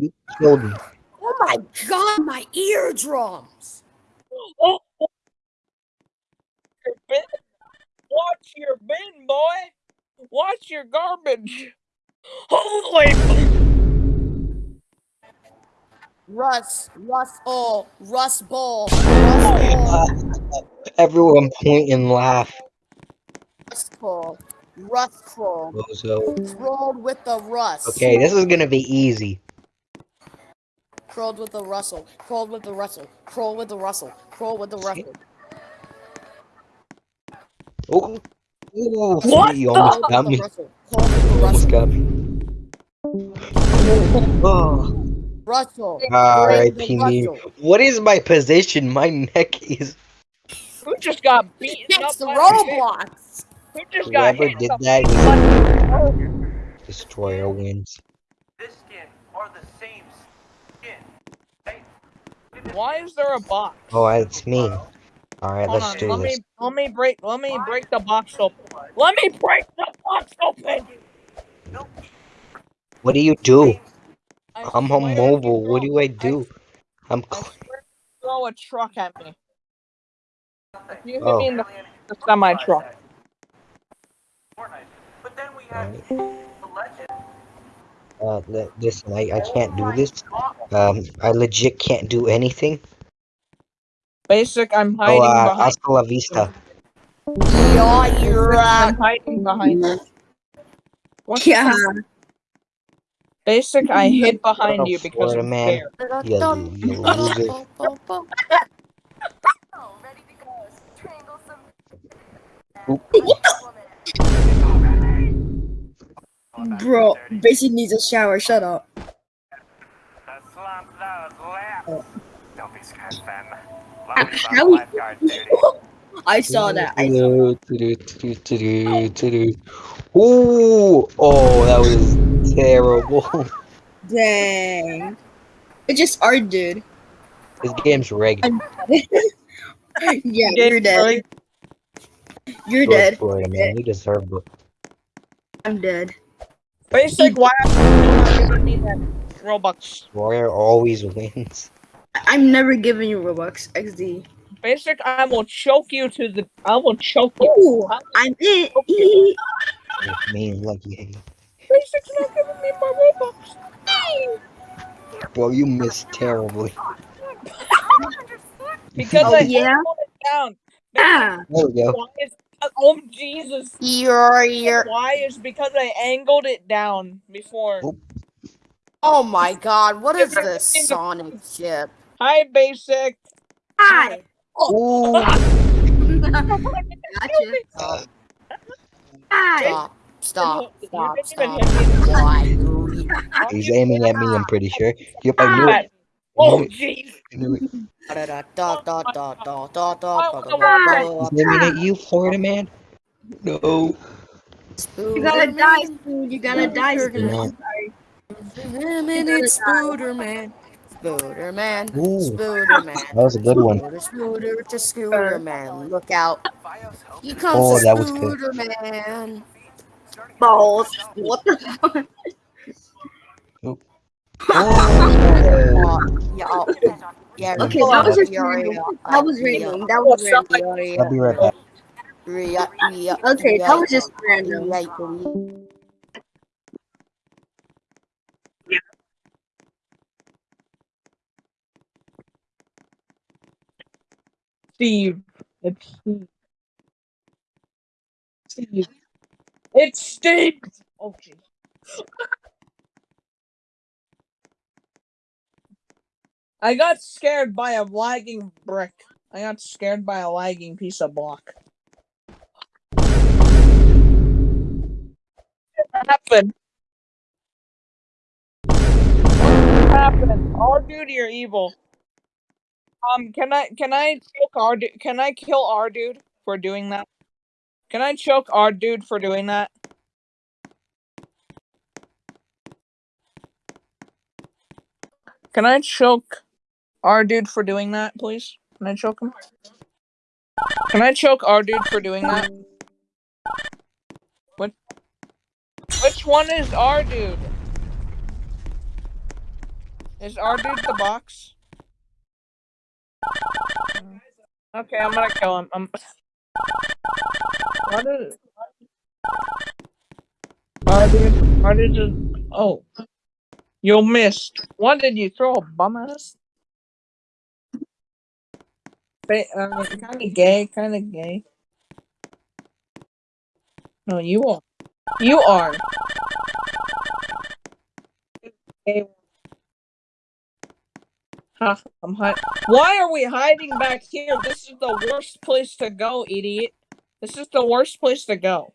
You killed me. Oh my god, my eardrums! Oh, your bin. Watch your bin, boy. Watch your garbage. Holy. Russ, Russell, Russ Bowl, Russell, Everyone point and laugh. Russell, Russ Kroll. Bozo. Trolled with the Russ. Okay, this is gonna be easy. Crawled with the Russell. Crawled with the Russell. Crawl with the Russell. Crawl with the Russell. Oh, Ooh, What you the- almost Crawl got me. Russell. Crawl with Almost got me. Oh, Russell. R.I.P. me. What is my position? My neck is. Who just got beaten up It's the by a bin? Roblox. Who just got Whoever hit did that, destroyer wins. this skin are the same skin. Hey, Why is there a box? Oh, it's me. All right, Hold let's on, do let this. me let me break let me break the box open. Let me break the box open. What do you do? I I'm on mobile. What do I do? I'm. I cl- swear if you throw a truck at me. You hit Oh. me in the, the semi truck. Fortnite. But then we have Alright. the legend. Uh, li- listen, I, I can't do this. Um, I legit can't do anything. Basic, I'm Oh, hiding uh, behind. hasta la vista. Yeah, you're I'm hiding behind. What's Yeah. thing? Basic, I hid behind Oh, you because Florida I'm man. scared. You, you loser. ready to go. Strangle some. Bro, Basic needs a shower. Shut up. Don't be scared, fam. I saw that. I saw. Ooh, oh, that was terrible. Dang. It just art, dude. this game's rigged. yeah, you're dead. You're dead. Florida man, you deserve it. I'm dead. Basic, why are you not giving Robux? Warrior always wins. I- I'm never giving you Robux. XD. Basic, I will choke you to the. I will choke you. Ooh, I'm it. With me, lucky. Basic's not giving me my Robux. Bro, you missed terribly. Because Oh, I yeah? angled it down. Ah. There we go. Why is oh Jesus? You're, you're. Why is because I angled it down before. Oh. Oh my god, what is this Sonic shit? Hi, basic. Hi. Ooh. Gotcha. Uh, Hi. Stop, stop, stop, stop. even hit me. Why? Are he's aiming at me, I'm pretty sure. Yep, I knew it. Oh, jeez. you Florida man? No. You gotta die, Spoon. You gotta die, Spoon. It's Spooderman. Spooderman. Spooderman. That was a good one. Spooder, Spooder Spooderman. Look out. He comes oh, that Spooderman. Balls. What the hell? Oh. Yeah, oh, yeah. Okay, that was just random. That was random. That was random. I'll be right back. yeah, yeah, Okay, that was just random. yeah, yeah. Steve. It's Steve. Steve. It's Steve. Oh I got scared by a lagging brick. I got scared by a lagging piece of block. What happened? What happened? Our dude, you're evil. Um, can I can I choke our can I kill our dude for doing that? Can I choke our dude for doing that? Can I choke our dude for doing that, please? Can I choke him? Can I choke our dude for doing that? What? Which one is our dude? Is our dude the box? Okay, I'm gonna kill him. I'm. What is? Our dude, our dude just. Oh, you missed. What did you throw a bum at us? Uh, kind of gay, kind of gay. No, you are. You are. Ha, I'm hi- Why are we hiding back here? This is the worst place to go, idiot. This is the worst place to go.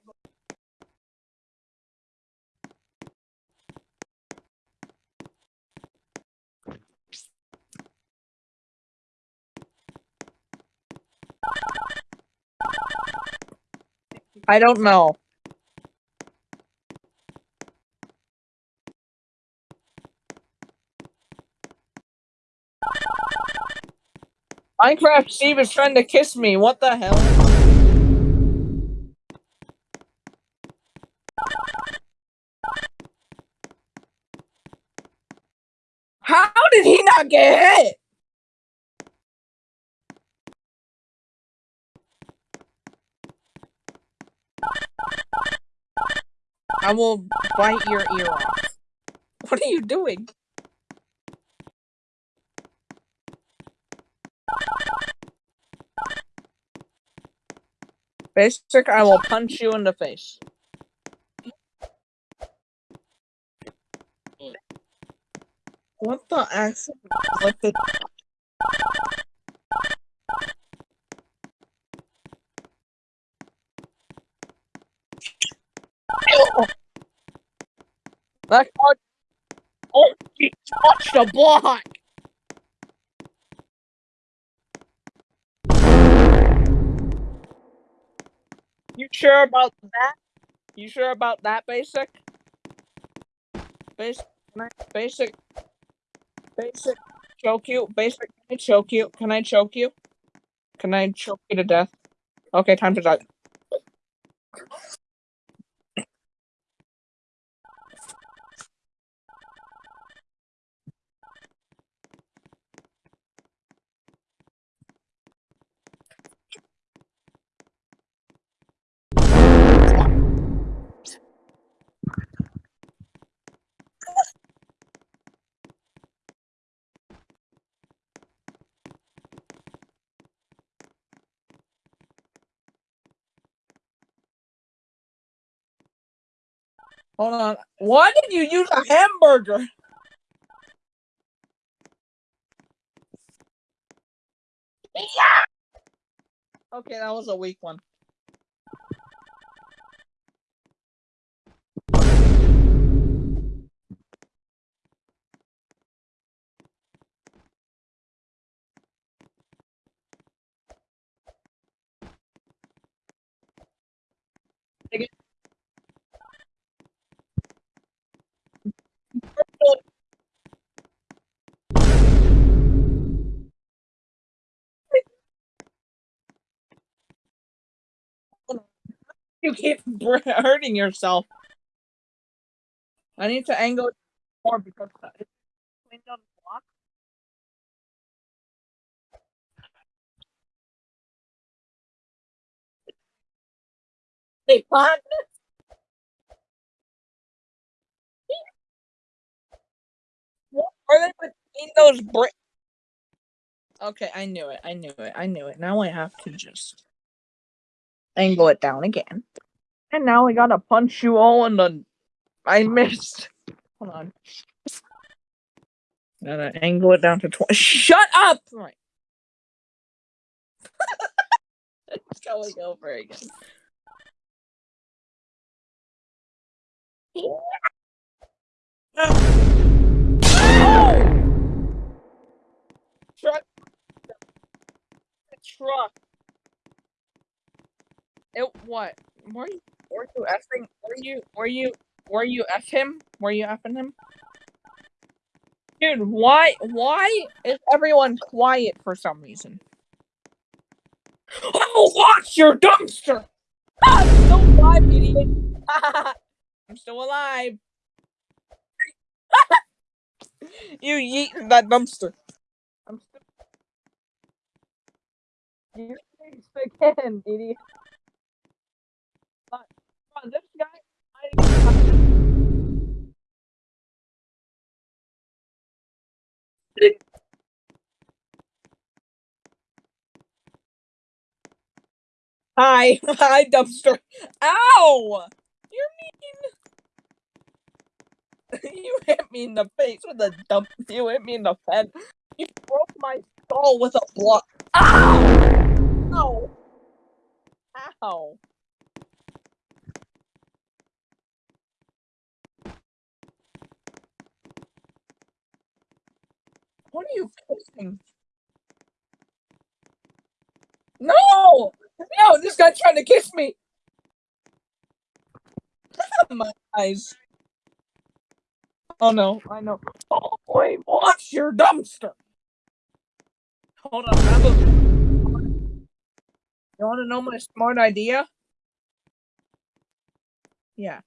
I don't know. Minecraft Steve is trying to kiss me. What the hell? I will bite your ear off. What are you doing? Basic, I will punch you in the face. What the accent? What the? That card. Oh, he touched the block. You sure about that? You sure about that, basic? Basic, basic, basic, choke you. Basic, can I choke you? Can I choke you? Can I choke you to death? Okay, time to die. Hold on. Why did you use a hamburger? Yeah. Okay, that was a weak one. You keep hurting yourself. I need to angle more because it's the block. Hey, pot. What are they between those brick? Okay, I knew it. I knew it. I knew it. Now I have to just angle it down again. And now I gotta punch you all in the. I missed. Hold on. Gotta angle it down to twenty. Shut up! Right. it's going over again. Oh! Truck. Truck. It what? Were you were you effing were you were you were you F him? Were you effing him? Dude, why why is everyone quiet for some reason? Oh watch your dumpster! Ah, I'm still alive, idiot! I'm still alive. you yeet that dumpster. I'm still. You again, idiot. Come on, come on, this guy. Hi, hi, dumpster. Ow! You're mean. you hit me in the face with a dump. You hit me in the head. You broke my skull with a block. Ow! Ow! Ow! What are you kissing? No! No, this guy's trying to kiss me. my eyes. Oh no, I know. Oh boy, watch your dumpster. Hold on, a- You want to know my smart idea? Yeah.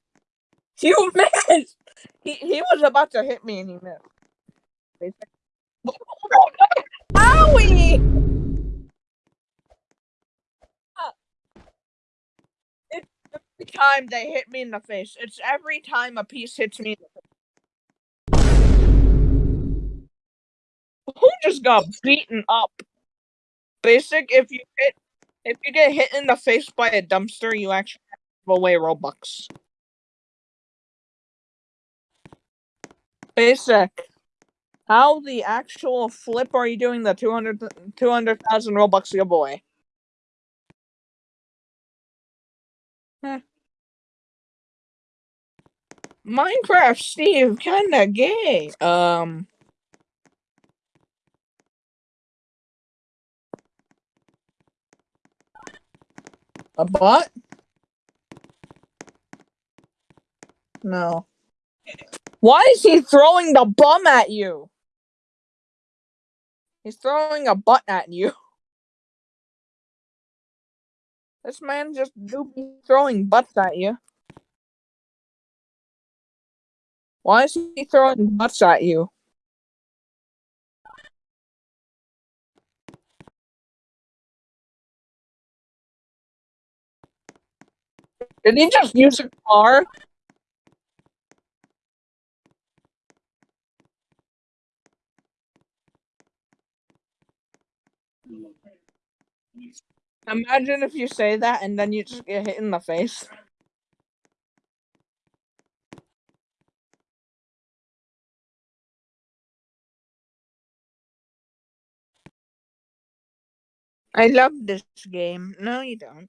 You missed. He he was about to hit me and he missed. Owie! It's every time they hit me in the face. It's every time a piece hits me. Who just got beaten up? Basic, if you hit, if you get hit in the face by a dumpster, you actually give away Robux. Basic. How the actual flip are you doing the 200 200,000 Robux giveaway? Heh. Minecraft Steve kinda gay. Um a bot? No. Why is he throwing the bum at you? He's throwing a butt at you. This man just do be throwing butts at you. Why is he throwing butts at you? Did he just use a car? Imagine if you say that and then you just get hit in the face. I love this game. No, you don't.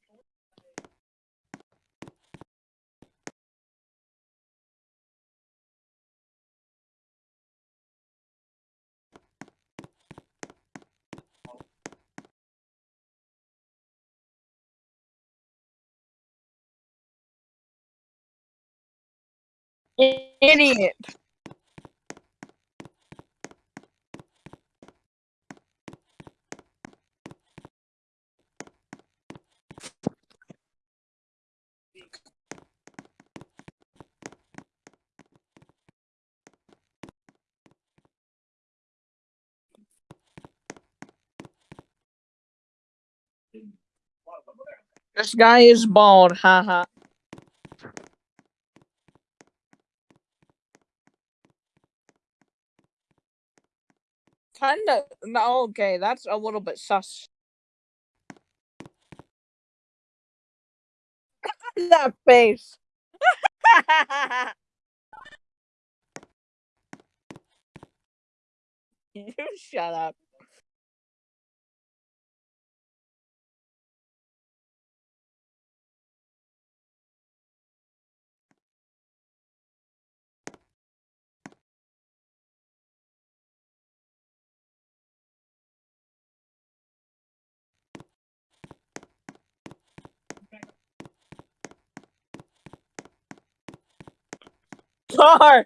Idiot. This guy is bald, haha. Kinda. No, okay, that's a little bit sus. that face. you shut up. Car,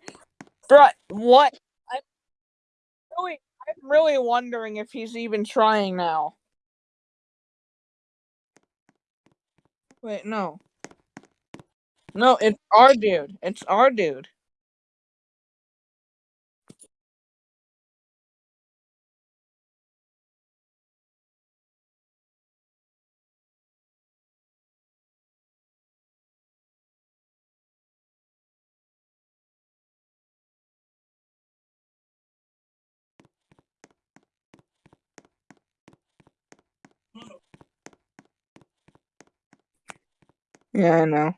what? I'm really, I'm really wondering if he's even trying now. Wait, no. No, it's our dude. It's our dude. Yeah, I know.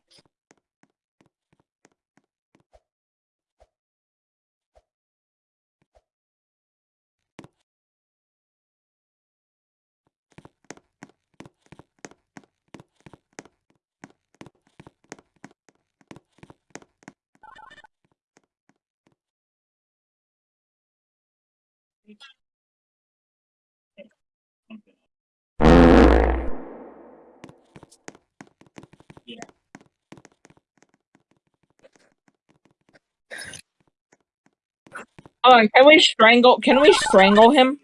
Oh, can we strangle? Can we strangle him?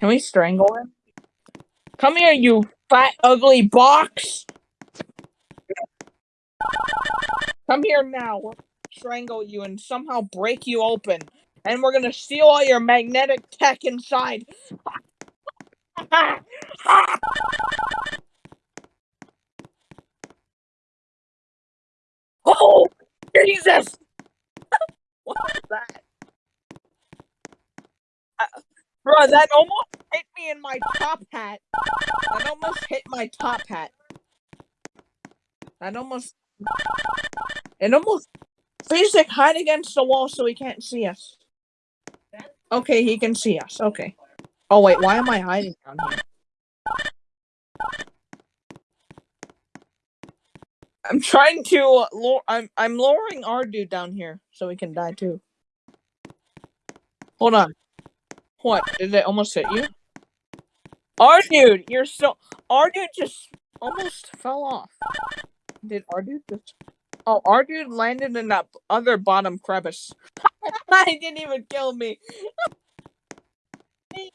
Can we strangle him? Come here, you fat, ugly box! Come here now. We'll strangle you and somehow break you open. And we're gonna steal all your magnetic tech inside. oh, Jesus! what was that? Uh, bro, that almost hit me in my top hat. That almost hit my top hat. That almost. It almost. Physic, hide against the wall so he can't see us. Okay, he can see us. Okay. Oh wait, why am I hiding down here? I'm trying to. I'm I'm lowering our dude down here so he can die too. Hold on. What? Did it almost hit you? Our dude, you're so. Our dude just almost fell off. Did our dude just? Oh, our dude landed in that other bottom crevice. I didn't even kill me. you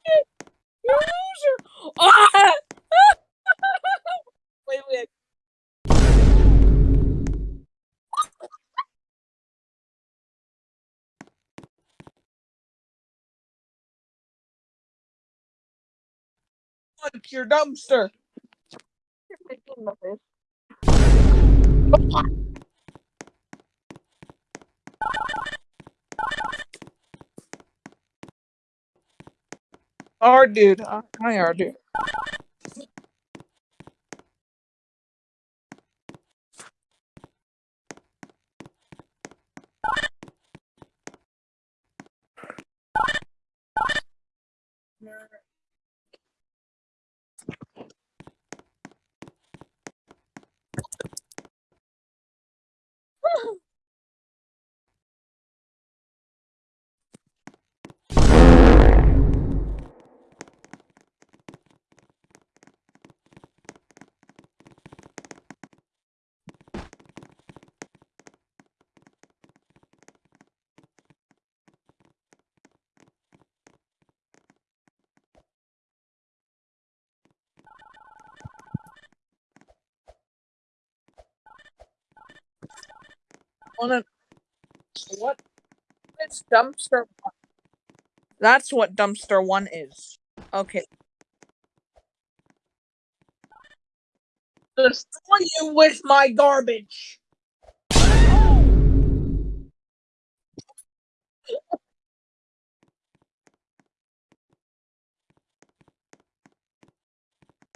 loser! Ah! wait, wait. Punch your dumpster. Our dude. Uh, Hi, our dude. Wanna- What is dumpster one? That's what dumpster one is. Okay. Destroy you with my garbage.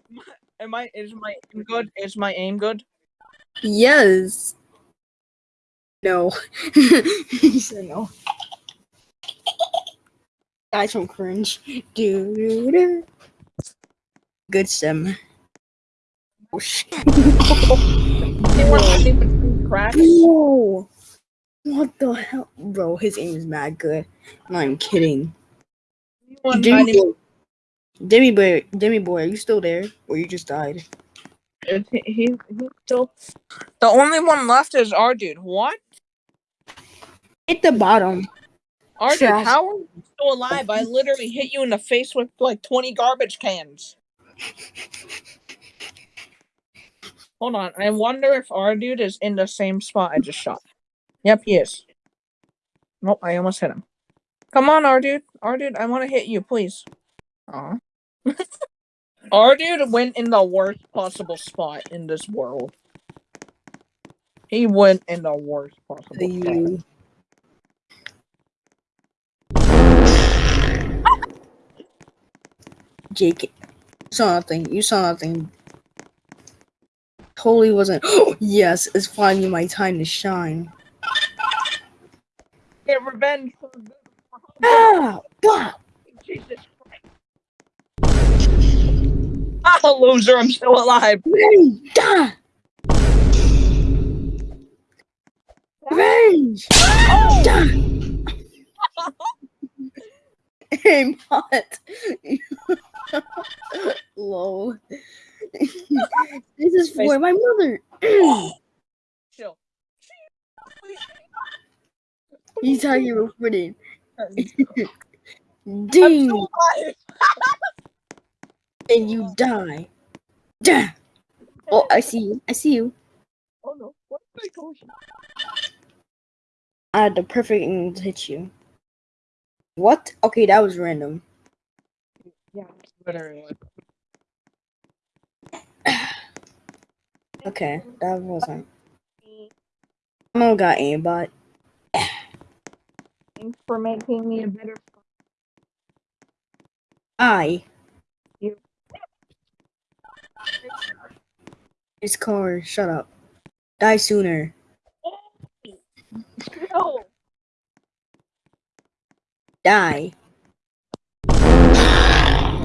Am I? Is my aim good? Is my aim good? Yes. No. he said no. Guys from cringe. Doo-doo-doo. Good sim. Oh shit. Anyone hiding between cracks? Whoa. What the hell? Bro, his aim is mad good. I'm not even kidding. Demi boy, Demi boy, Demi boy, are you still there? Or you just died? He, he, he's still. The only one left is our dude. What? Hit the bottom. Our dude, Trash. how are you still alive? I literally hit you in the face with like 20 garbage cans. Hold on. I wonder if our dude is in the same spot I just shot. Yep, he is. Nope, I almost hit him. Come on, our dude. Our dude, I want to hit you, please. Aw. our dude went in the worst possible spot in this world. He went in the worst possible The spot. Jake, you saw nothing. You saw nothing. totally wasn't. yes, it's finally my time to shine. Get revenge for the Ah! Bah! Jesus Christ. Ah, loser, I'm still alive. Revenge! Ah! Revenge! Hey, Mott. Lol. this is for my mother. Chill. you thought you were. I'm Ding! And you die. Duh. Oh, I see you. I see you. Oh no, what did I go? I had the perfect angle to hit you. What? Okay, that was random. Yeah, literally. Okay, that wasn't. I don't got aimbot. Thanks for making me a better. I. You. It's car. Shut up. Die sooner. No. Die.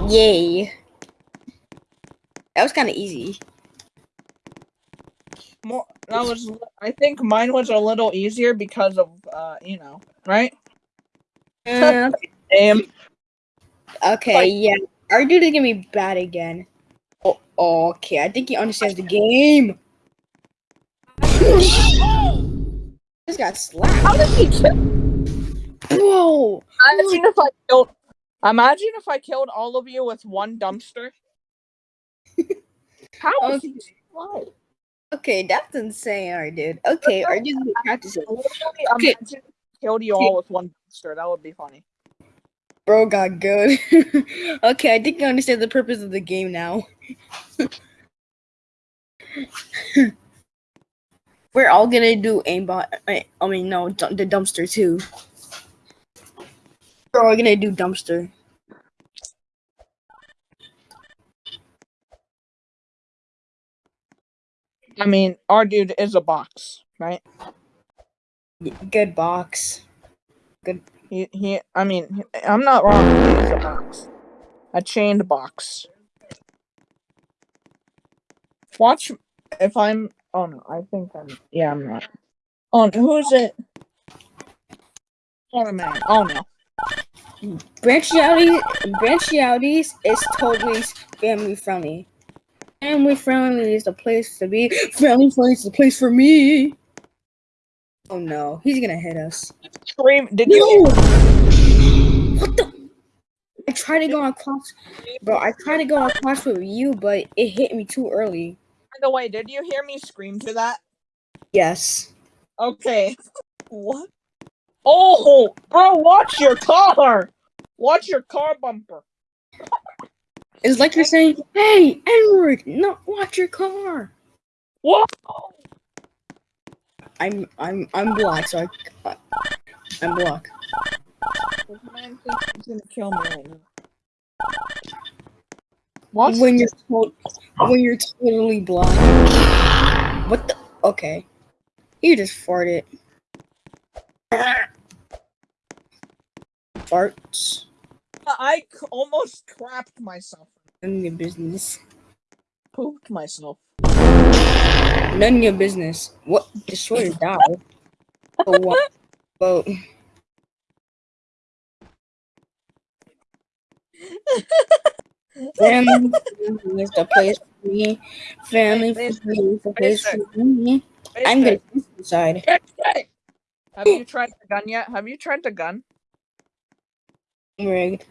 Yay. That was kind of easy. More. That was. I think mine was a little easier because of, uh, you know, right? Uh, Damn. okay, Like- yeah. Our dude is gonna be bad again. Oh, okay. I think he understands the game. Just got slapped. How did he kill? Whoa. Imagine if I killed. Imagine if I killed all of you with one dumpster. How was he alive? Okay, that's insane, our dude. Okay, our dude's practicing. Okay. imagine killed you all with one dumpster. That would be funny. Bro got good. okay, I think I understand the purpose of the game now. We're all gonna do aimbot. I mean, no, the dumpster too. We're all gonna do dumpster. I mean, our dude is a box, right? Good box. Good. He, he. I mean, I'm not wrong. He's a box, a chained box. Watch if I'm. Oh no, I think I'm. Yeah, I'm not. Oh, who is it? Oh man. Oh no. Branchialities is totally family friendly. Family friendly is the place to be. Family friendly is the place for me. Oh no, he's gonna hit us. Scream! Did No! you? What the? I tried to go on class, bro. I tried to go on class with you, but it hit me too early. By the way, did you hear me scream to that? Yes. Okay. What? Oh, bro, watch your car. Watch your car bumper. It's like you're saying, "Hey, Edward, no, watch your car." Whoa! I'm, I'm, I'm black, so I, I'm black. This man thinks he's gonna kill me right now. Watch When you're to- when you're totally black. What the? Okay, you just farted. Farts. I c- almost crapped myself. None of your business. Pooped myself. None of your business. What? Destroy or die. But what? But family is the place for me. Family is the place for me. I'm gonna decide. Have you tried the gun yet? Have you tried the gun? Rigged.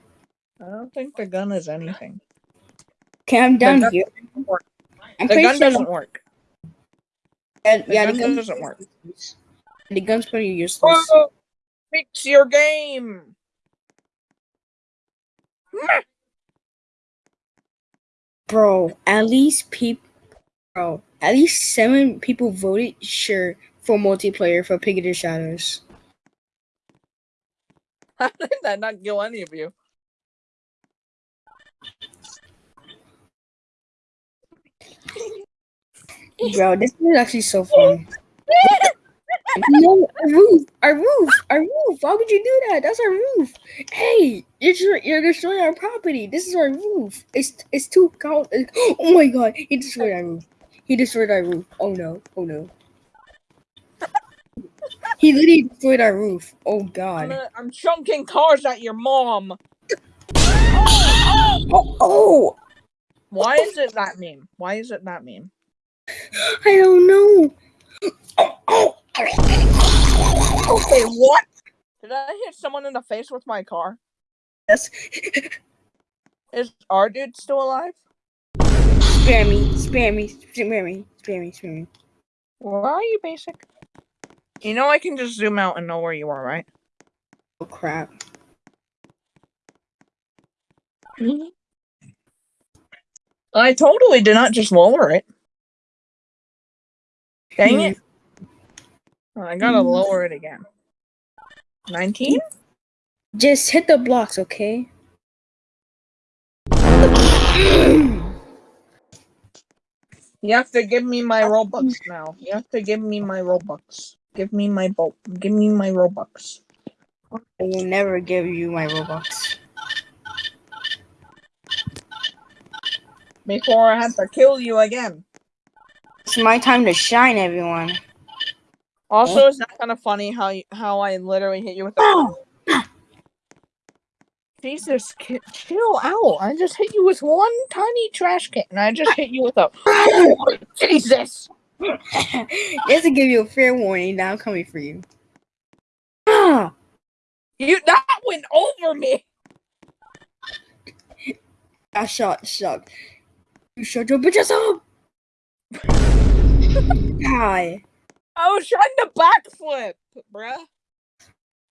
I don't think the gun is anything. Okay, I'm down gun here. I'm The gun sure doesn't work. that- The yeah, gun the gun doesn't work. The gun's pretty useless. Bro, fix your game. Bro, at least people, bro, at least seven people voted sure for multiplayer for Pig Shadows. How did that not kill any of you? Bro, this is actually so fun. no, our roof, our roof, our roof. Why would you do that? That's our roof. Hey, you're you're destroying our property. This is our roof. It's it's too cold. Oh my god, he destroyed our roof. He destroyed our roof. Oh no, oh no. He literally destroyed our roof. Oh I'm, god. I'm chunking cars at your mom. Oh, oh, Why is it that meme? Why is it that meme? I don't know. Oh, oh. Okay, what? Did I hit someone in the face with my car? Yes. Is our dude still alive? Spare me, spare me, spare me, spare me, spare me. Where are you, basic? You know I can just zoom out and know where you are, right? Oh crap. I totally did not just lower it. Dang it. I gotta mm. lower it again. 19? Just hit the blocks, okay? You have to give me my Robux now. You have to give me my Robux. Give me my bo- give me my Robux. I will never give you my Robux. Before I have to kill you again. It's my time to shine, everyone. Also, it's that kind of funny how you, how I literally hit you with the Oh, Jesus, chill out. I just hit you with one tiny trash can. and I just hit you with a Jesus. just to give you a fair warning, now I'm coming for you. Ah, You that went over me. I shot, shot. You shut your bitches up. Hi, I was trying to backflip, bruh.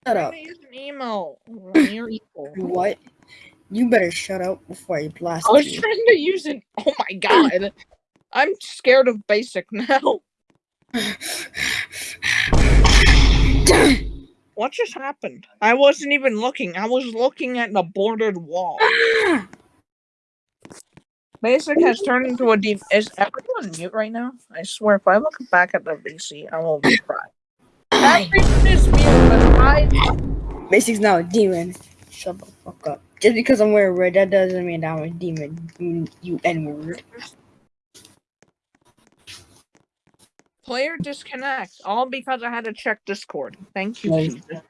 shut up. use an emo. You're. What? You better shut up before I blast I was you. trying to use an. Oh my god. I'm scared of basic now. What just happened? I wasn't even looking. I was looking at the bordered wall. Basic has turned into a deep. Is everyone mute right now? I swear, if I look back at the VC, I will cry. Everyone is mute, but I. Basic's now a demon. Shut the fuck up. Just because I'm wearing red, that doesn't mean I'm a demon. You, you N word. Player disconnect. All because I had to check Discord. Thank you, Nice. Jesus.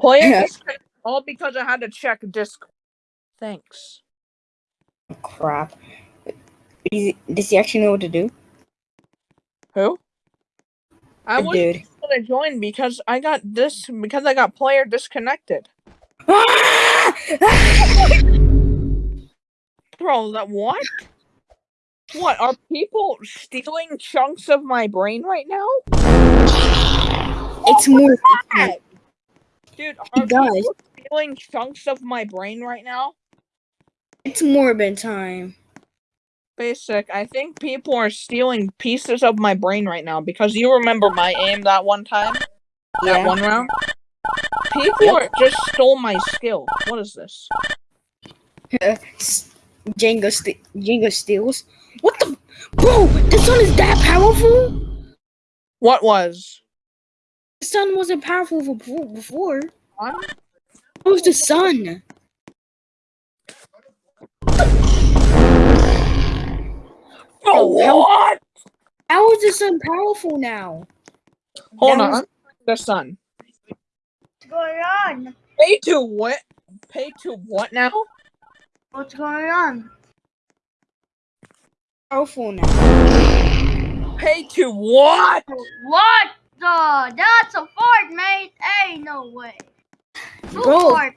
Player disconnect. All because I had to check Discord. Thanks. Oh, crap. Is he- Does he actually know what to do? Who? I was Dude. gonna join because I got this because I got player disconnected. Bro, that what? What are people stealing chunks of my brain right now? it's more. Oh Heck? Dude, are people stealing chunks of my brain right now? It's Morbid time. Basic, I think people are stealing pieces of my brain right now because you remember my aim that one time? Yeah. That one round? People are just stole my skill. What is this? Jenga, st- Jenga steals. What the? Bro, the sun is that powerful? What was? The sun wasn't powerful before. before. What? It was the sun. Oh, what? How is the sun powerful now? Hold That on. was- The sun. What's going on? Pay to what? Pay to what now? What's going on? Powerful now. Pay to what? What the? That's a fart, mate. Hey, no way. Who Bro, fart?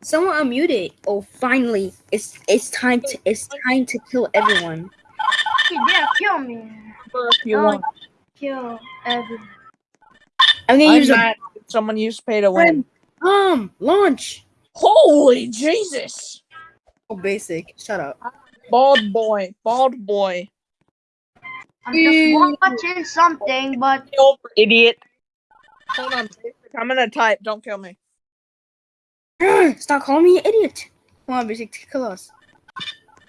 someone unmuted. Oh, finally! It's it's time to it's time to kill everyone. Yeah, kill me. If you Oh, want. Kill everyone. I'm gonna I'm use a mad that someone used pay to win. um launch. Holy Jesus! Oh, basic. Shut up. Bald boy. Bald boy. I'm just watching something, but Kill idiot. Hold on. I'm gonna type. Don't kill me. Stop calling me an idiot. Come on, basic, kill us.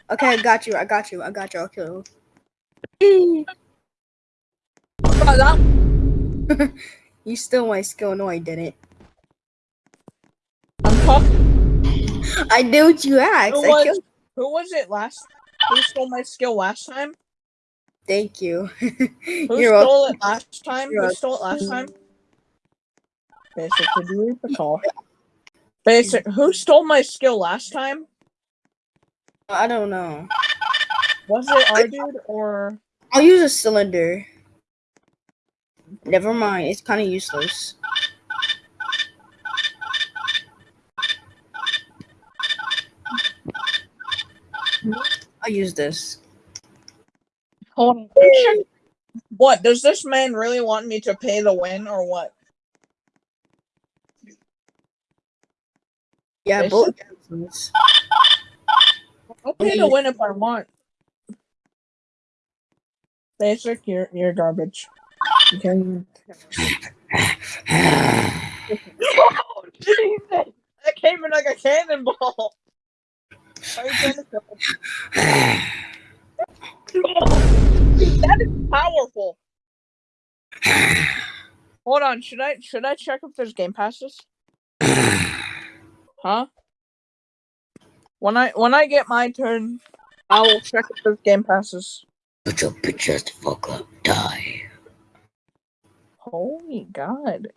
Okay, I got you. I got you. I got you. I'll kill you. you About stole my skill. No, I didn't. I'm talking. I did what you asked. Who I was, killed. Who was it last? Who stole my skill last time? Thank you. Who You're welcome. stole it last time? You're Who stole it last time? Basic, did you call? Basic, who stole my skill last time? I don't know. Was it our dude or? I'll use a cylinder. Never mind. It's kind of useless. I'll use this. Hold on. What does this man really want me to pay the win or what? Yeah, both. I'll pay the win if I want. Basic, you're you're garbage. Okay. oh, Jesus! That came in like a cannonball. Are you trying to kill me? Dude, that is powerful. Hold on, should I should I check if there's game passes? Huh? When I when I get my turn, I will check if there's game passes. Put your bitch ass the fuck up. Die. Holy God!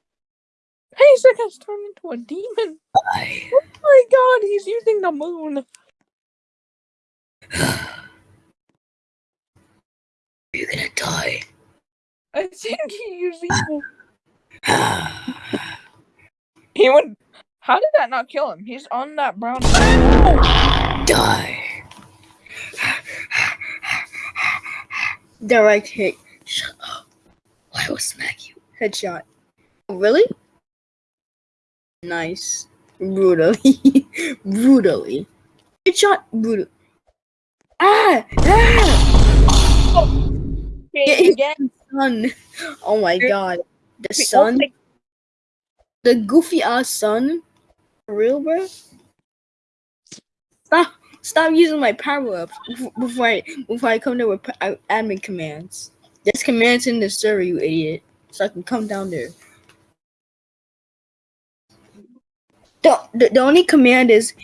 Pasek has turned into a demon. Die. Oh my God, he's using the moon. You're gonna die. I think he used evil. He would. How did that not kill him? He's on that brown. Die. Direct hit. Shut up. I will smack you. Headshot. Oh, really? Nice. Brutally. Brutally. Headshot. Brutal. Ah! Ah! Again. Sun. Oh my god. The sun. The goofy ass sun. For real, bro? Stop. Stop using my power up before I before I come there with uh, admin commands. There's commands in the server, you idiot. So I can come down there. The, the, the only command is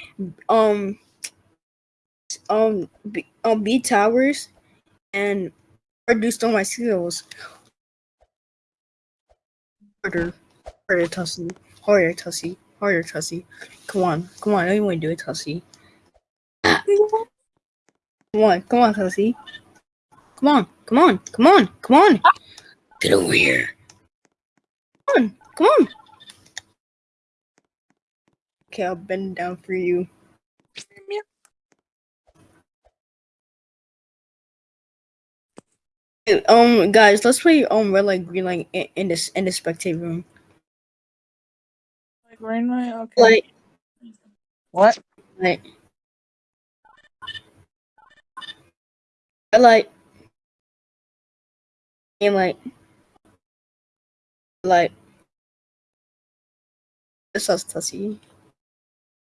um um B, um B towers and reduced on my skills. Harder, harder, Tussie, harder, Tussie, harder, Tussie. Come on, come on, I don't want to do it, Tussie. Come on, come on, Tussie. Come on, come on, come on, come on. Get over here. Come on, come on. Okay, I'll bend down for you. Hey, Um, guys, let's play um red light, green light in, in this in the spectate room. Like green light. Okay. Like, what? like, red light, green light, light. This us Tussie.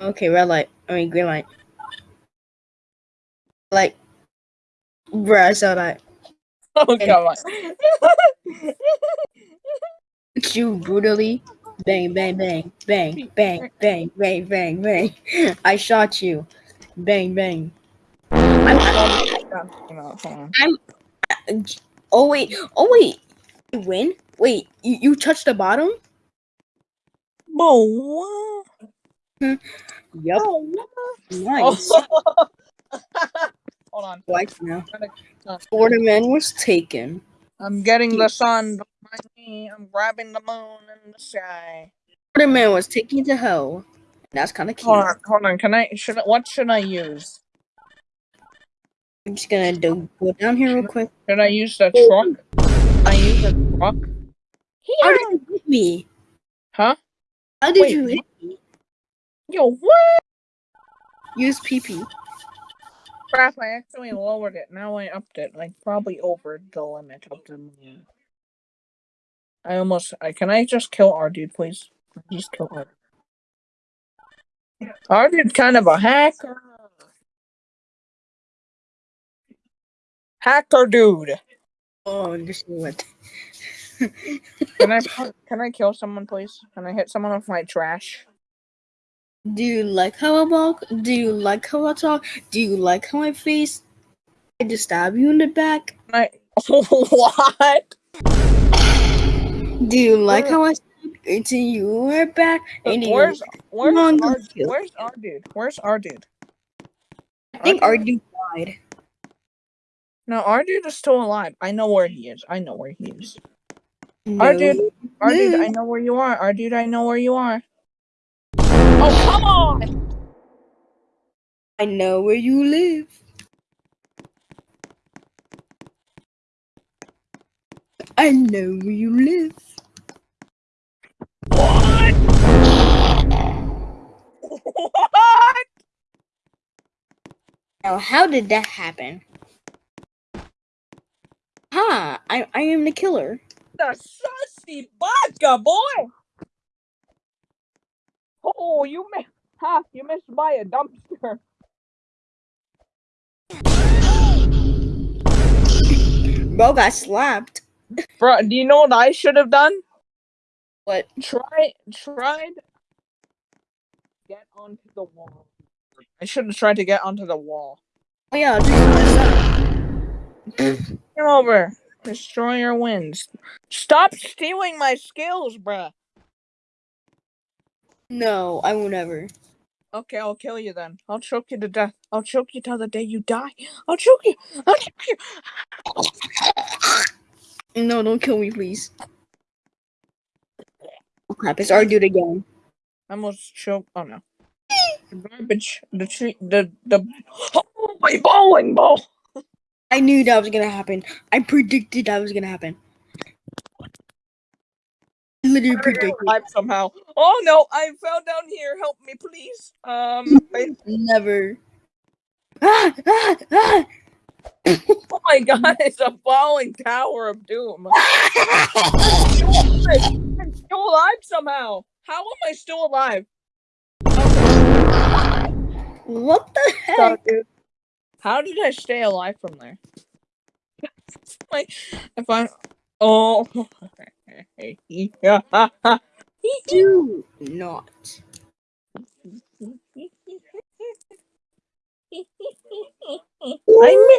Okay, red light. I mean green light. Like, bruh, I saw that. Oh come on. you brutally. Bang, bang, bang, bang, bang, bang, bang, bang, bang. I shot you. Bang, bang. I'm, on. oh wait, oh wait. You win? Wait, you, you touched the bottom? Whoa. Yep. Oh, Nice. Hold on. Like now. Florida man was taken. I'm getting the sun behind me. I'm grabbing the moon in the sky. Florida man was taken to hell. That's kind of cute. Hold on, hold on. Can I? Should I, what should I use? I'm just gonna do, go down here real quick. Should I use the oh. truck? I use the truck. How did you hit me? Huh? How did Wait, you hit me? Yo, what? Use PP. Crap! I actually lowered it. Now I upped it. Like probably over the limit of the moon. I almost. I can I just kill our dude, please? Just kill our. Our dude kind of a hacker. Hacker dude. Oh, just what? Can I can I kill someone, please? Can I hit someone with my trash? Do you like how I walk? Do you like how I talk? Do you like how I face? I just stab you in the back. I what? Do you like Where- how I stab into your back? And Where's where's our, where's our dude? Where's our dude? I think our dude died. No, our dude is still alive. I know where he is. I know where he is. Our dude, our dude, I know where you are. Our dude, I know where you are. Oh come on! I know where you live. I know where you live. What? what? Now, how did that happen? Ha! I, I am the killer. The sussy vodka boy. Oh, you missed. Ha! You missed by a dumpster. Bro got slapped. Bro, do you know what I should have done? What? Try, tried. Get onto the wall. I should have tried to get onto the wall. Oh yeah, I'll do this. Come over. Destroyer wins. Stop stealing my skills, bruh. No, I will never. Okay, I'll kill you then. I'll choke you to death. I'll choke you till the day you die. I'll choke you. I'll choke you. No, don't kill me, please. Oh crap, it's our dude again. I almost choke. Oh no. The garbage. The tree. The the. Oh my bowling ball. I knew that was gonna happen. I predicted that was gonna happen. Literally predicted. Somehow. Oh no! I fell down here. Help me, please. Um. I- Never. Ah, ah, ah. oh my god! It's a falling tower of doom. I'm still alive somehow. How am I still alive? What the heck? How did I stay alive from there? like, if I, oh, yeah, Do not. I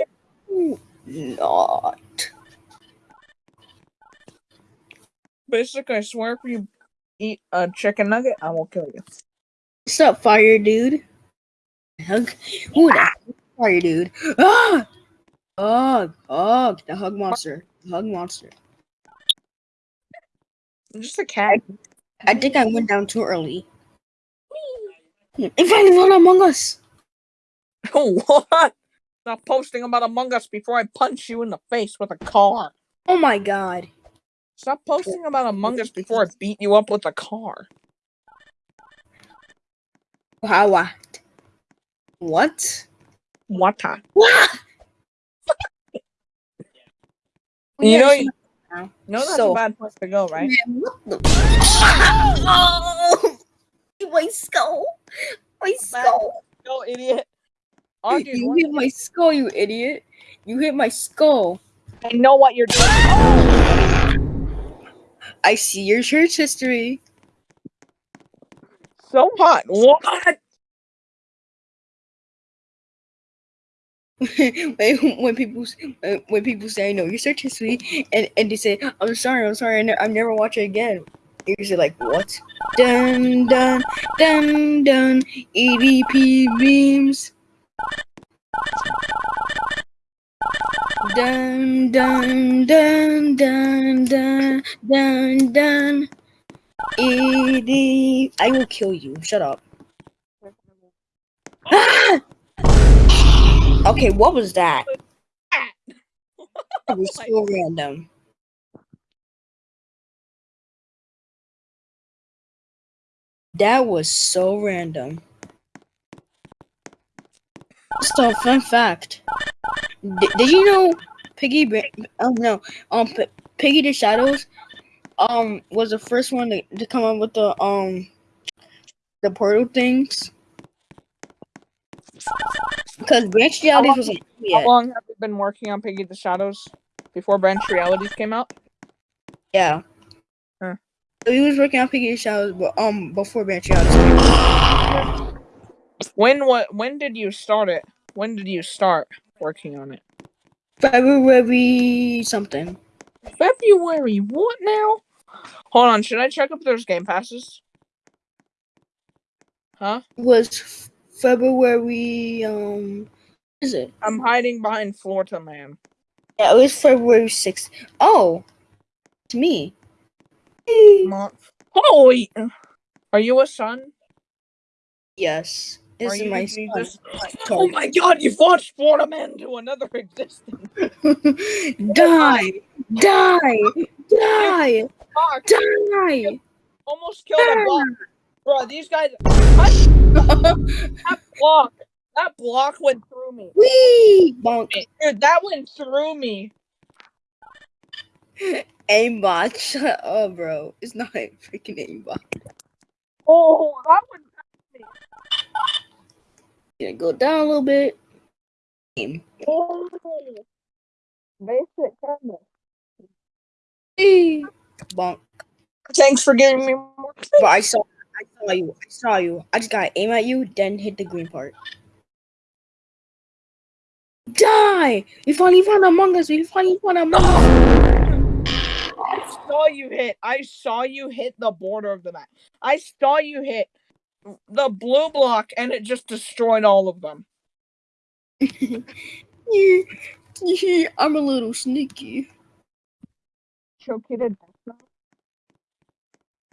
Do not. basically, I swear, if you eat a chicken nugget, I will kill you. What's up, fire dude? Hug. Who the fire dude? Ah! Hug, hug, the hug monster, the hug monster. I'm just a cat. I think I went down too early. It finally found Among Us. Oh what? Stop posting about Among Us before I punch you in the face with a car. Oh my god. Stop posting about Among Us before I beat you up with a car. How what? What? What time? What? You know, you now. know that's So- a bad place to go, right? Man, the? Oh, my skull. My skull. No, idiot. Oh, dude, you hit my skull, you idiot. You hit my skull. I know what you're doing. I see your church history. So hot. What? when, when people uh, when people say I know your search history and, and they say I'm sorry I'm sorry I I've never watched it again. You're like what? Dun dun dun dun EDP beams. Dun dun dun dun dun dun dun. ED. I will kill you. Shut up. okay, what was that? That was so random. That was so random. So, fun fact. Did, did you know Piggy? Oh no, um, P- Piggy the Shadows, um, was the first one to, to come up with the um, the portal things. Because Branch Realities was like, How long have you been working on Piggy the Shadows? before Branch Realities came out? Yeah. Huh. So he was working on Piggy Showers, but um before Branch Showers. When what? When did you start it? When did you start working on it? February something. February. What now? Hold on. Should I check if there's game passes? Huh? Was February um is it? I'm hiding behind Florida Man. Yeah, it was February sixth. Oh, it's me. Month. Holy! Are you a son? Yes, this is my son. Oh my God! You've launched Florida Man to another existence. die, die, die, die. Almost killed a block. Bro, these guys. That block. That block went through me. Wee, bonk. Dude, that went through me. Aimbot, shut up, bro. It's not a freaking aimbot. Oh, that went. Gonna go down a little bit. Oh. Basic camera. Wee, bonk. Thanks for giving me more. But I saw, I saw you. I saw you. I just gotta aim at you, then hit the green part. Die! We finally found Among Us. We finally found Among Us. I saw you hit. I saw you hit the border of the map. I saw you hit the blue block, and it just destroyed all of them. I'm a little sneaky. Choke you to death. now?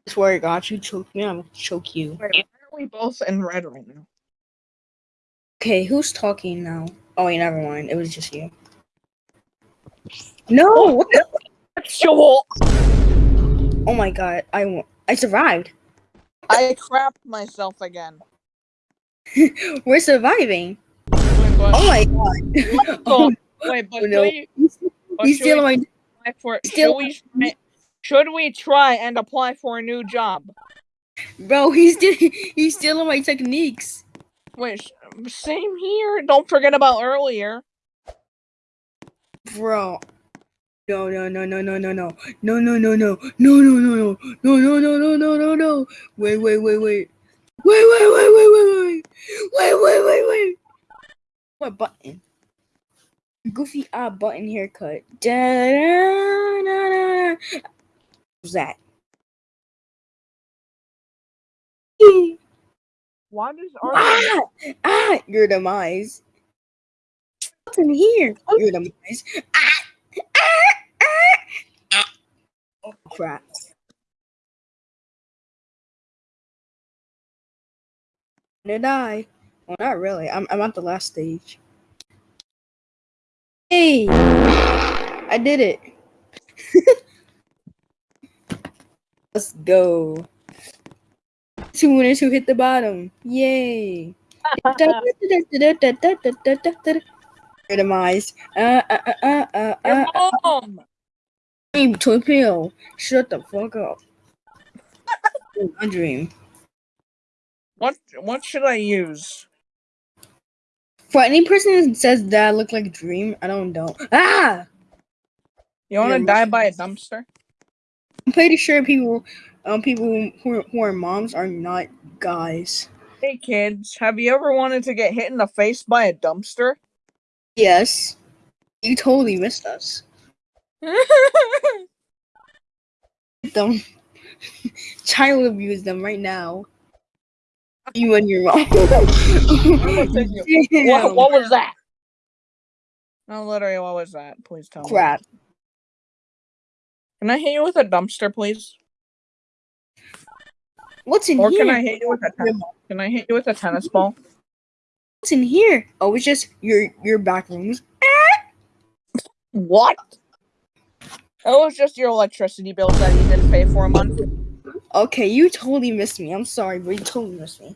I swear to God, you choke me. I'm gonna choke you. Wait, why are we both in red right now? Okay, who's talking now? Oh, wait, never mind. It was just you. No! Oh, sure. Oh my God, I won. I survived. I crapped myself again. We're surviving. Oh wait, Oh my God. oh, wait, but Oh, no. should we- He's, but he's stealing my. apply for Still- should we try- should we try and apply for a new job? Bro, he's. He's stealing my techniques. Wait, same here. Don't forget about earlier. Bro. No, no, no, no, no, no, no. No, no, no, no. No, no, no, no. No, no, no, no, no, no, no. Wait, wait, wait, wait. Wait, wait, wait, wait, wait, wait. Wait, wait, wait, wait. What button? Goofy eye button haircut. Da, da, da, da. That? Why does our Ah! Ah! Your demise. What's in here? Your demise. Ah! Ah! Ah! ah. Oh, crap. Did I? Well, not really. I'm, I'm at the last stage. Hey! I did it. Let's go. Two winners who hit the bottom. Yay! Demise. Uh, uh, uh, uh, uh, Your uh, mom? Dream, Pill. Shut the fuck up. A dream. What what should I use? For any person that says that I look like Dream, I don't know. Ah! You want to Yeah, die by a dumpster? I'm pretty sure people, um, people who are, who are moms are not guys. Hey kids, have you ever wanted to get hit in the face by a dumpster? Yes. You totally missed us. Them. Child abuse them right now. You and your mom. you. What, what was that? No, literally, what was that? Please tell me. Crap. Can I hit you with a dumpster, please? What's in Or here? can I hit you with a ten- can I hit you with a tennis ball? What's in here? Oh, it's just your your back rooms. What? It was just your electricity bills that you didn't pay for a month. Okay, you totally missed me. I'm sorry, but you totally missed me.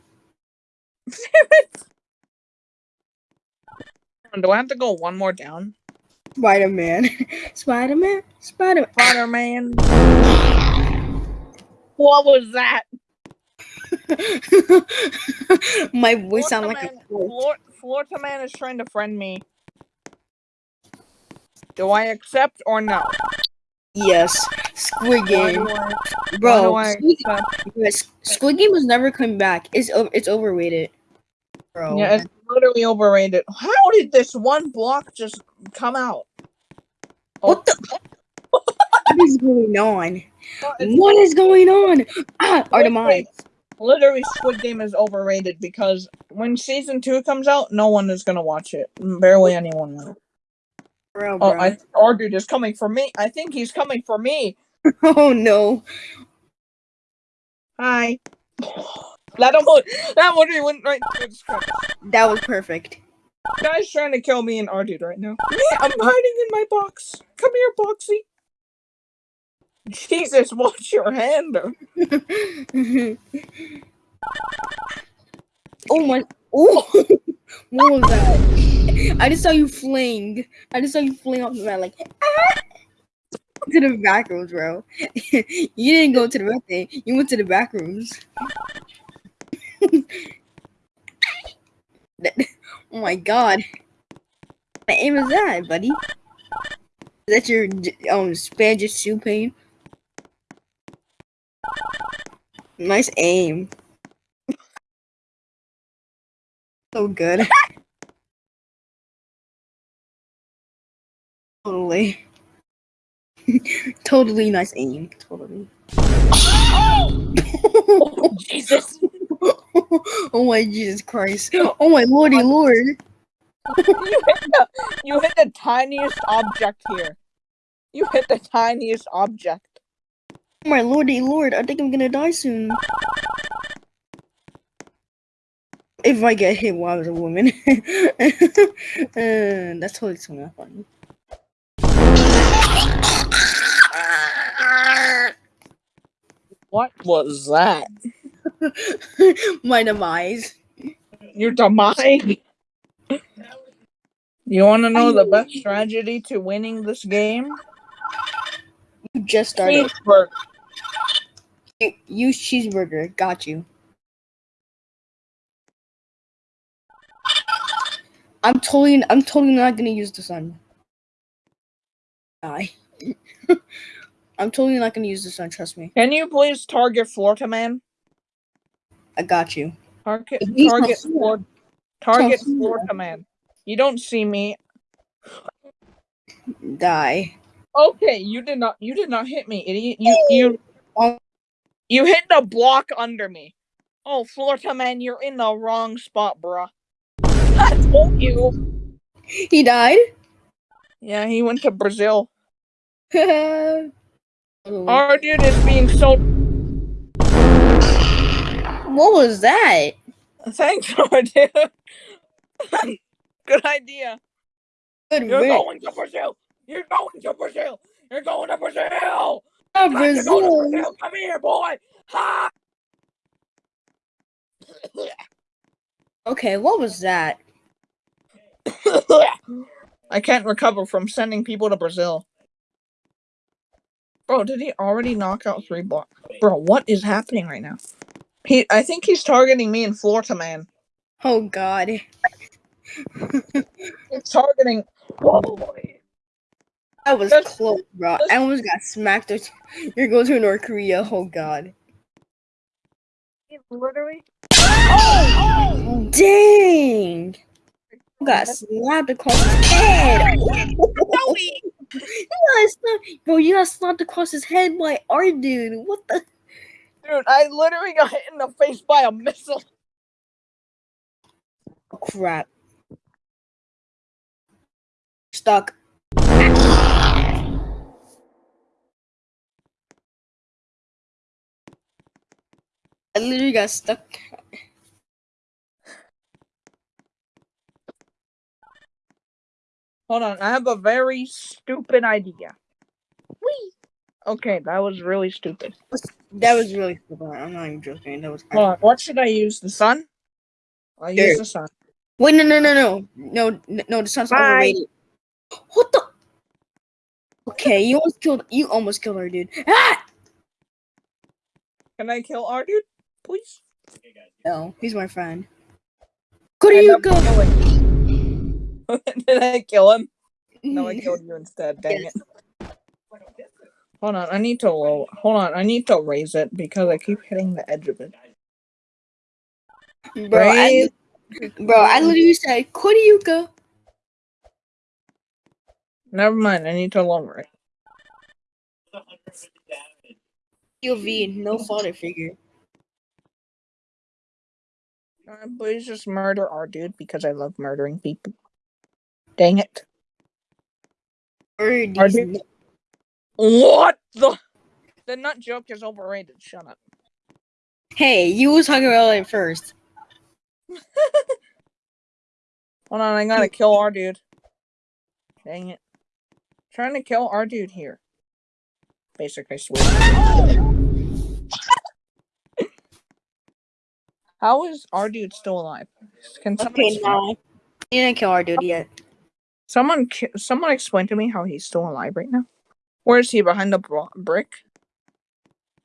Do I have to go one more down? Spider Man. Spider Man. Spider Spider Man. What was that? My voice sound like a man, Flor- Florida man is trying to friend me. Do I accept or no? Yes, Squid Why Game, I, bro. Squid, Squid Game was never coming back. It's o- it's overrated, bro. Yeah, it's literally overrated. How did this one block just come out? what the? what is going on? Oh, What is going on? Ah, our demise. Literally, Squid Game is overrated because when season two comes out, no one is gonna watch it. Barely anyone will. Bro, Oh, bro. I our dude is coming for me. I think he's coming for me. oh no. Hi. That almost that one went right through the script. That was perfect. Guy's trying to kill me and our dude right now. Yeah, I'm hiding in my box. Come here, Boxy. Jesus, watch your hand. oh my. Oh. what was that? I just saw you fling. I just saw you fling off the mat like. ah! To the back rooms, bro. you didn't go to the red thing. You went to the back rooms. Oh my god. What aim is that, buddy? Is that your um Spanish soup pain? Nice aim. So good. totally. totally nice aim. Totally. Oh! Jesus. oh my Jesus Christ. Oh my lordy lord. you hit the you hit the tiniest object here. You hit the tiniest object. Oh my lordy lord. I think I'm gonna die soon. If I get hit while I was a woman. uh, that's totally not funny. What was that? my demise. Your demise. You want to know the best strategy to winning this game? You just started. Cheeseburger. You- Use cheeseburger. Got you. I'm totally. I'm totally not gonna use the sun. Die. I'm totally not gonna use the sun. Trust me. Can you please target Florida man? I got you. Target target. Flor- target here. command. You don't see me. Die. Okay, you did not you did not hit me, idiot. You you Oh. you hit the block under me. Oh, Florida man, you're in the wrong spot, bruh. I told you. He died. Yeah, he went to Brazil. Our dude is being so. Was that? Thanks, dude. Good idea. Good You're going to Brazil. You're going to Brazil. You're going to Brazil. Time to Brazil. Brazil. Come here, boy. Ha! Okay, what was that? I can't recover from sending people to Brazil. Bro, did he already knock out three blocks? Bro, what is happening right now? He, I think he's targeting me in Florida, man. Oh God. He's targeting. Whoa. Boy. That was That's- close, bro. I almost got smacked. with- You're going to North Korea. Oh God. Literally. Oh Dang. Got slapped across his head. you got slapped, bro. You got slapped across his head by our dude. What the? Dude, I literally got hit in the face by a missile. crap? Stuck. I literally got stuck. Hold on, I have a very stupid idea. Whee! Okay, that was really stupid. That was really stupid. I'm not even joking. That was. Hold on, what should I use? The sun? I'll use the sun. Wait, no, no, no, no, no, no. The sun's Bye. overrated. What the? Okay, you almost killed. You almost killed our dude. Ah! Can I kill our dude, please? No, he's my friend. Could I you go? Did I kill him? No, I killed you instead. Dang it. Hold on, I need to low. Hold on, I need to raise it because I keep hitting the edge of it. Bro, I, bro, I literally said, Koryuka. Never mind. I need to lower it. POV, no father figure. Uh, please just murder our dude because I love murdering people. Dang it. These they- What the? The nut joke is overrated. Shut up. Hey, you was talking about it first. Hold on, I gotta kill our dude. Dang it. Trying to kill our dude here. Basic, I swear. How is our dude still alive? Can someone Okay, now. You didn't kill our dude yet. someone someone explain to me how he's still alive right now? Where is he behind the bro- brick?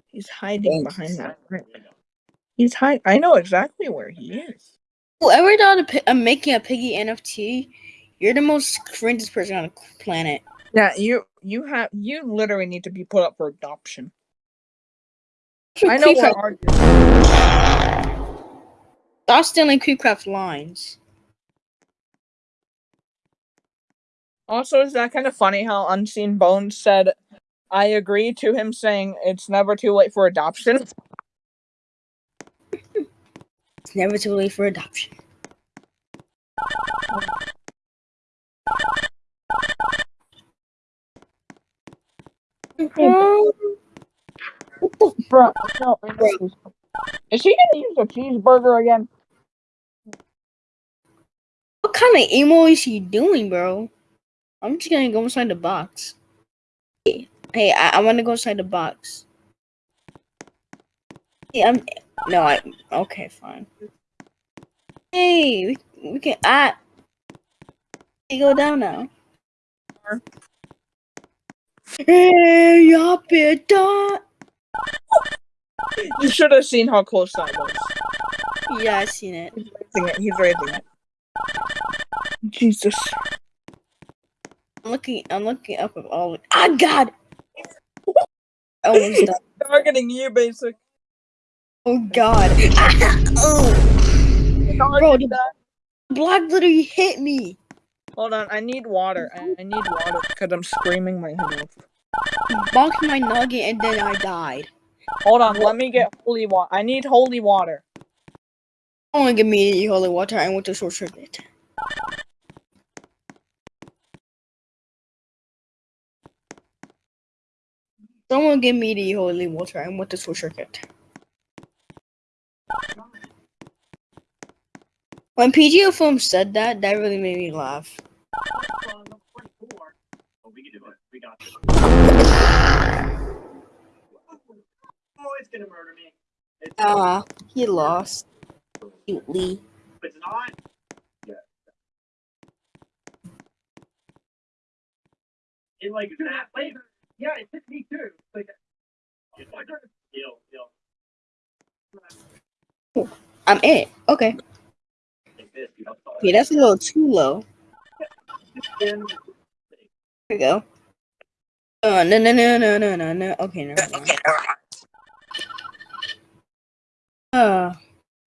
He's hiding Thanks. behind that brick. He's hiding. I know exactly where he is. Whoever thought of pi- uh, making a piggy NFT, you're the most cringiest person on the planet. Yeah, you you have you literally need to be put up for adoption. I know where our Stop stealing Creepcraft lines. Also, is that kind of funny how Unseen Bones said, I agree to him saying it's never too late for adoption? It's never too late for adoption. Bro, no. Is he gonna use a cheeseburger again? What kind of emo is he doing, bro? I'm just gonna go inside the box. Hey, I, I want to go inside the box. Hey, I'm no, I okay, fine. Hey, we, we can I. Hey, go down now. Hey, y'all better. You should have seen how close that was. Yeah, I seen it. He's raising it. He's raising it. Jesus. I'm looking. I'm looking up at all. Ah, God. Almost done. Targeting you, basic. Oh God. oh, bro, the block literally hit me. Hold on, I need water. I, I need water because I'm screaming my head off. Bonked my nugget and then I died. Hold on, let me get holy water. I need holy water. Someone give me holy water. I went to short circuit. Someone give me the holy water. I went the short circuit. When PGO Film said that, that really made me laugh. Oh, it's gonna murder me. Ah, he lost. Cutely. it's not. Yeah. Like that. Yeah, it hit me too. Like, it's like, deal, deal. I'm it. Okay. Like this, you know. Okay, that's a little too low. There we go. Uh, no, no, no, no, no, no, no. Okay, no. Uh,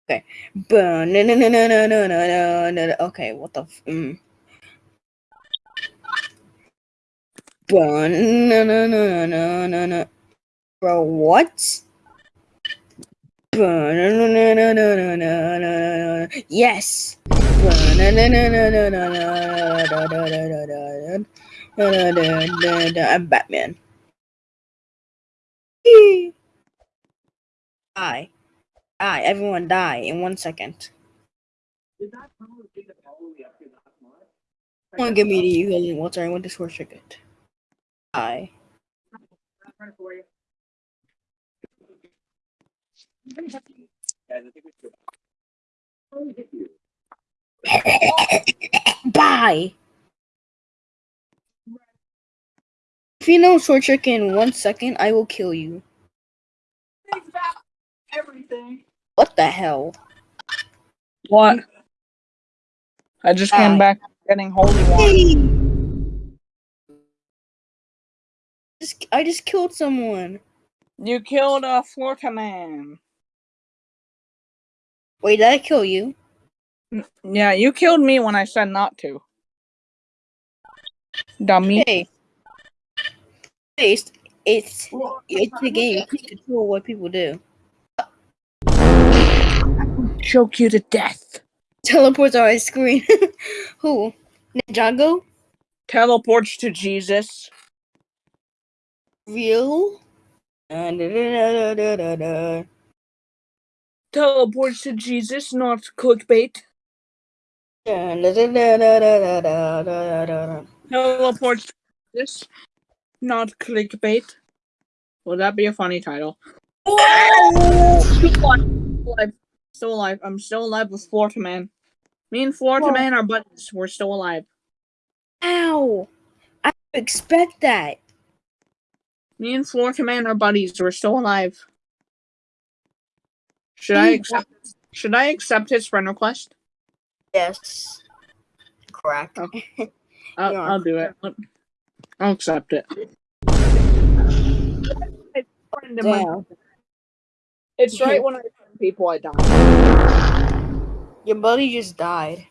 okay. But no, no, no, no, no, no, no, no, no. no. Okay, what the? F- mm. Bro, what? Yes. I'm Batman. Die. Die. Everyone die in one second. Come on, give me the healing water. I want this horse ticket. Aye. Bye. If you don't short circuit in one second, I will kill you. Everything. What the hell? What? I just Bye. came back getting holy water. I just killed someone. You killed a Florida man. Wait, did I kill you? Yeah, you killed me when I said not to. Dummy. Hey. It's it's it's a game. You control what people do. Choke you to death. Teleports on my screen. Who? Ninjago? Teleports to Jesus real. Teleports to Jesus, not clickbait. Teleports to Jesus, not clickbait. Would that be a funny title? Oh! Still alive. I'm still alive with Florida Man. Me and Florida Man are buddies. We're still alive. Ow! I expect that. Me and Floor Man are buddies. We're still alive. Should I accept? Should I accept his friend request? Yes. Crack. I'll, Yeah. I'll do it. I'll accept it. Friend my- Damn. It's right when I people I die. Your buddy just died.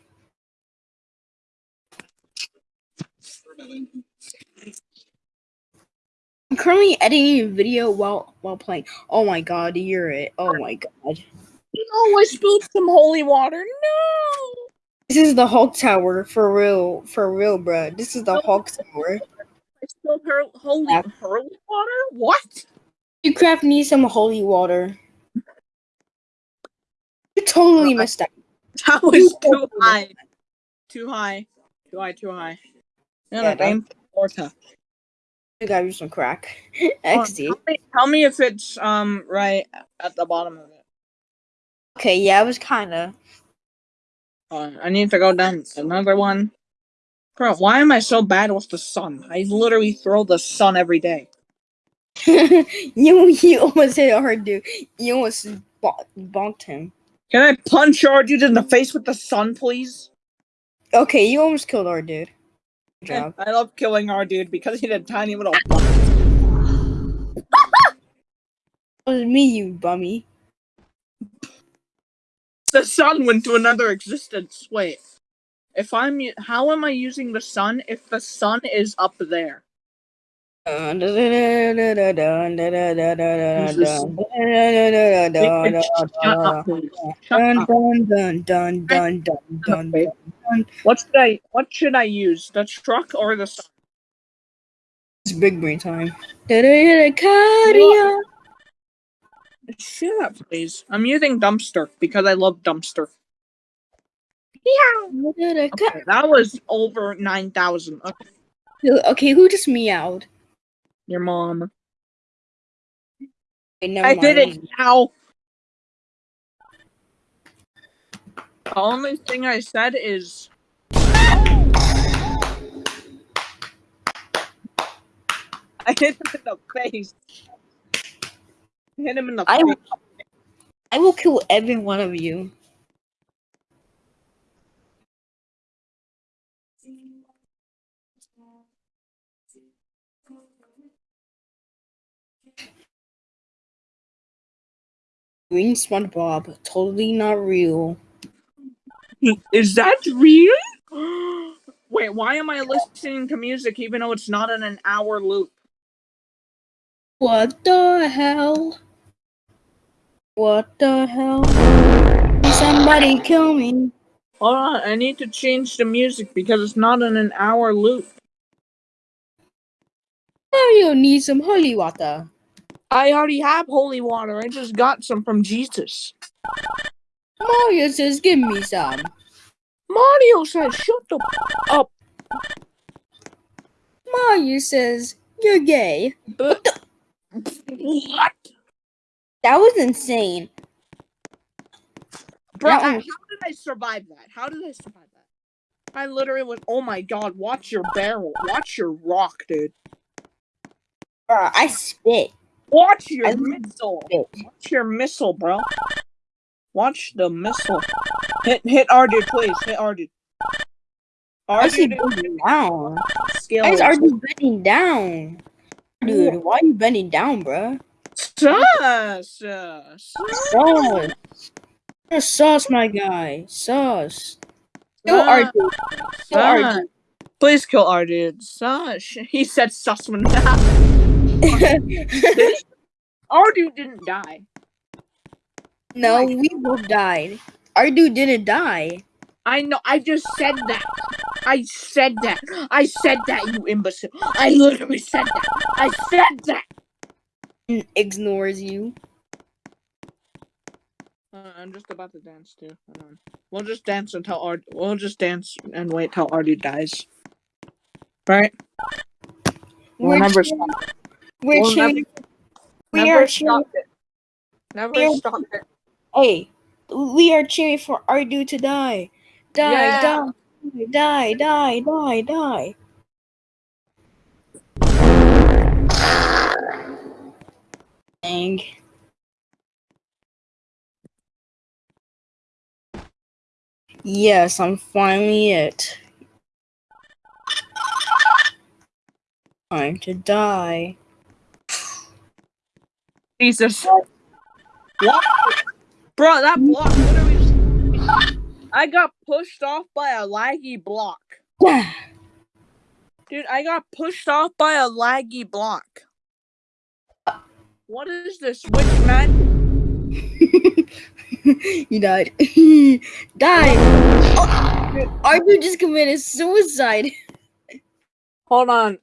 I'm currently editing a video while while playing. Oh my god, you're it. Oh my god. No, I spilled some holy water. No. This is the Hulk Tower for real, for real, bro. This is the oh. Hulk Tower. I spilled her holy Yeah. holy water. What? You craft need some holy water. You totally missed out. That was too high. Too high. Too high. Too high. No, Yeah, no, aim for Florida. You some crack. Oh, XD. Tell me, tell me if it's um right at the bottom of it. Okay, yeah, it was kinda. Uh, I need to go down another one. Bro, why am I so bad with the sun? I literally throw the sun every day. you you almost hit hard dude. You almost bo- bonked him. Can I punch our dude in the face with the sun, please? Okay, you almost killed our dude. Job. I love killing our dude because he had a tiny little. It was me, you bummy. the sun went to another existence. Wait, if I'm how am I using the sun if the sun is up there? What should I what should I use? The truck or the sun? It's big brain time. Shut up, please. I'm using dumpster because I love dumpster. Ca- Okay, that was over nine thousand. Okay, Okay, who just meowed? Your mom. Okay, never I did it now. The only thing I said is I hit him in the face. I hit him in the I face. I will kill every one of you. Green SpongeBob, totally not real. Is that real? Wait, why am I listening to music even though it's not in an hour loop? What the hell? What the hell? Somebody kill me. Hold on, I need to change the music because it's not in an hour loop. Mario needs some holy water. I already have holy water. I just got some from Jesus. Mario says, "Give me some." Mario says, "Shut the up." Mario says, "You're gay." But what, That was insane. bro? How did I survive that? How did I survive that? I literally was. Oh my god! Watch your barrel. Watch your rock, dude. Bruh, I spit. Watch your I- missile. Watch your missile, bro. Watch the missile. Hit hit our dude, please. Hit our dude. Our I see dude bending down. skill. Why is bending down? Dude, why are you bending down, bruh? Sus. sus. Sauce. You're sauce, my guy. Sauce. Kill our Sus. dude. Kill our Sus. Please kill our dude. Sus. He said Sussman. dude. our dude didn't die. no, we both died. Our dude didn't die. I know. I just said that. I said that. I said that, you imbecile. I literally said that. I said that. Ignores you. Uh, I'm just about to dance too. Hold on. We'll just dance until our. We'll just dance and wait till Artie dies. Right? We're stop. We're We'll cheering. We never are cheering. it. Never We're- stop it. Hey, we are cheering for our dude to die. Die, Yeah. die, die, die, die, die. Dang. Yes, I'm finally it. Time to die. Jesus. What? Bro, that block literally. just- I got pushed off by a laggy block. Dude, I got pushed off by a laggy block. What is this witch man? you died. died. Oh, our just committed suicide. Hold on.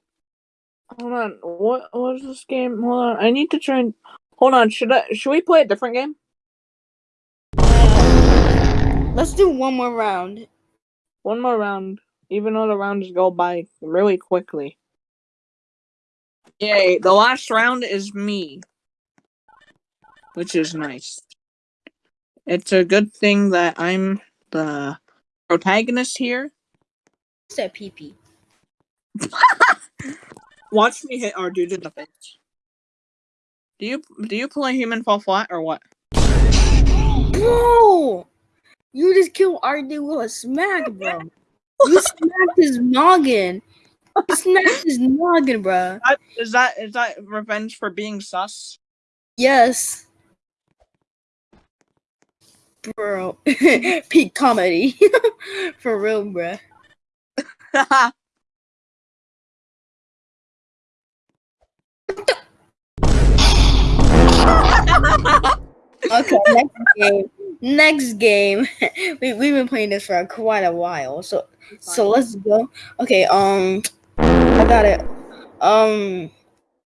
Hold on. What what is this game? Hold on. I need to try and hold on. Should I should we play a different game? Let's do one more round. One more round. Even though the rounds go by really quickly. Yay, the last round is me. Which is nice. It's a good thing that I'm the protagonist here. What's that pee. Watch me hit our dude in the face. Do you do you play human fall flat or what? Bro! You just killed dude with a smack, bro. You smacked his noggin. You smacked his noggin, bro. That- Is that is that revenge for being sus? Yes. Bro. Peak comedy. For real, bro. Okay, next game. Next game. we, we've been playing this for quite a while. So so let's go. Okay, um I got it. Um